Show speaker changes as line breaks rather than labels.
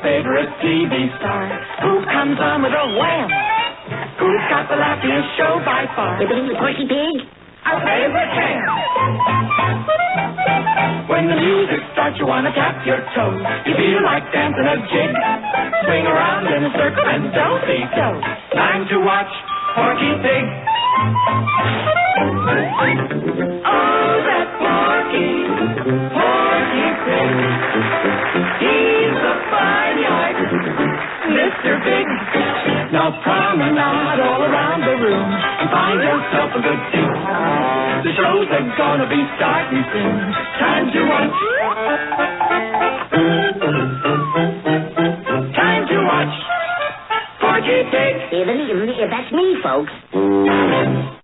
favorite TV star? Who comes on with a wham? Who's got the laughingest show by far?
Hippity Porky Pig?
Our favorite ham. When the music starts, you wanna tap your toes. You feel like dancing a jig. Swing around in a circle and don't be so. Time to watch Porky Pig. Oh, that Porky, Porky Pig. Big. Now promenade all around the room and find yourself a good seat. The shows are gonna be starting soon. Time to watch. Time to watch. Porky Pig.
That's me, folks.